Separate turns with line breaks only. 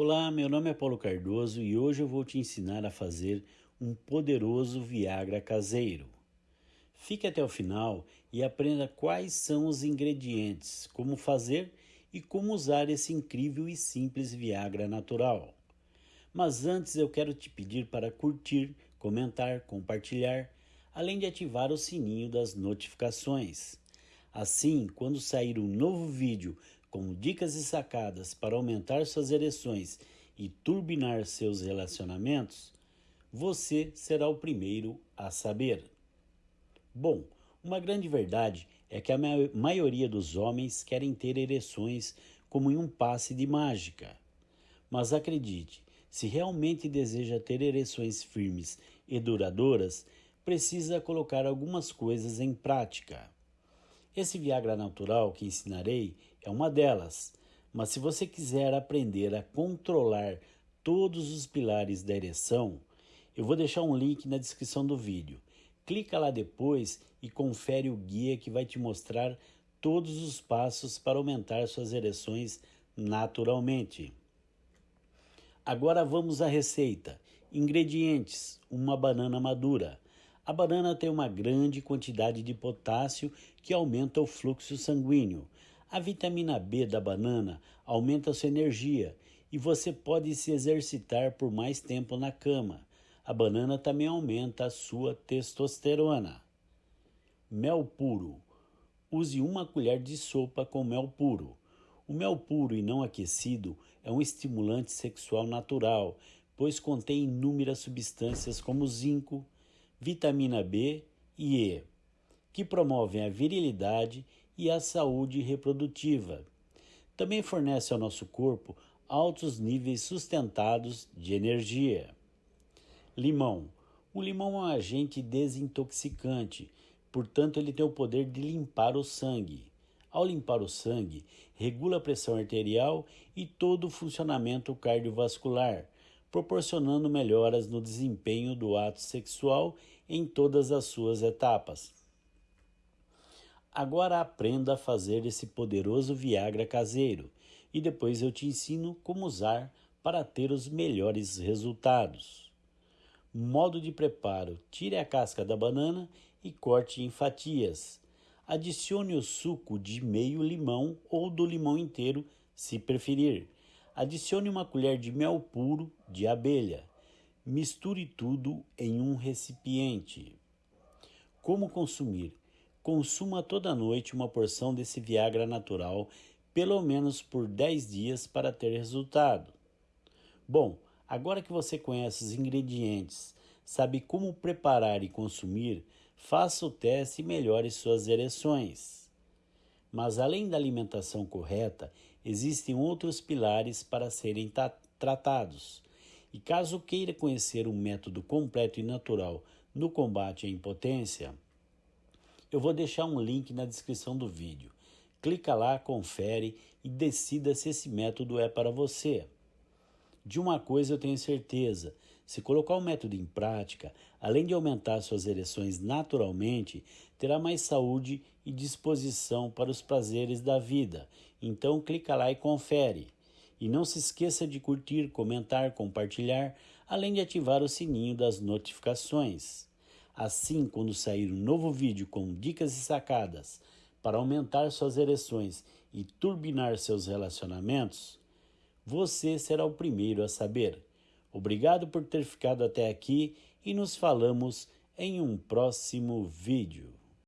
Olá, meu nome é Paulo Cardoso e hoje eu vou te ensinar a fazer um poderoso Viagra caseiro. Fique até o final e aprenda quais são os ingredientes, como fazer e como usar esse incrível e simples Viagra natural. Mas antes eu quero te pedir para curtir, comentar, compartilhar, além de ativar o sininho das notificações. Assim, quando sair um novo vídeo com dicas e sacadas para aumentar suas ereções e turbinar seus relacionamentos, você será o primeiro a saber. Bom, uma grande verdade é que a maioria dos homens querem ter ereções como em um passe de mágica. Mas acredite, se realmente deseja ter ereções firmes e duradouras, precisa colocar algumas coisas em prática. Esse Viagra natural que ensinarei é uma delas, mas se você quiser aprender a controlar todos os pilares da ereção, eu vou deixar um link na descrição do vídeo. Clica lá depois e confere o guia que vai te mostrar todos os passos para aumentar suas ereções naturalmente. Agora vamos à receita. Ingredientes: uma banana madura, a banana tem uma grande quantidade de potássio que aumenta o fluxo sanguíneo. A vitamina B da banana aumenta sua energia e você pode se exercitar por mais tempo na cama. A banana também aumenta a sua testosterona. Mel puro. Use uma colher de sopa com mel puro. O mel puro e não aquecido é um estimulante sexual natural, pois contém inúmeras substâncias como zinco, vitamina B e E, que promovem a virilidade e a saúde reprodutiva. Também fornece ao nosso corpo altos níveis sustentados de energia. Limão. O limão é um agente desintoxicante, portanto, ele tem o poder de limpar o sangue. Ao limpar o sangue, regula a pressão arterial e todo o funcionamento cardiovascular, proporcionando melhoras no desempenho do ato sexual em todas as suas etapas. Agora aprenda a fazer esse poderoso Viagra caseiro e depois eu te ensino como usar para ter os melhores resultados. Modo de preparo: tire a casca da banana e corte em fatias. Adicione o suco de meio limão ou do limão inteiro, se preferir Adicione uma colher de mel puro de abelha. Misture tudo em um recipiente. Como consumir? Consuma toda noite uma porção desse Viagra natural, pelo menos por 10 dias para ter resultado. Bom, agora que você conhece os ingredientes, sabe como preparar e consumir, faça o teste e melhore suas ereções. Mas além da alimentação correta, existem outros pilares para serem tratados. E caso queira conhecer um método completo e natural no combate à impotência, eu vou deixar um link na descrição do vídeo. Clica lá, confere e decida se esse método é para você. De uma coisa eu tenho certeza: se colocar o método em prática, além de aumentar suas ereções naturalmente, terá mais saúde e disposição para os prazeres da vida. Então clica lá e confere. E não se esqueça de curtir, comentar, compartilhar, além de ativar o sininho das notificações. Assim, quando sair um novo vídeo com dicas e sacadas para aumentar suas ereções e turbinar seus relacionamentos, você será o primeiro a saber. Obrigado por ter ficado até aqui e nos falamos em um próximo vídeo.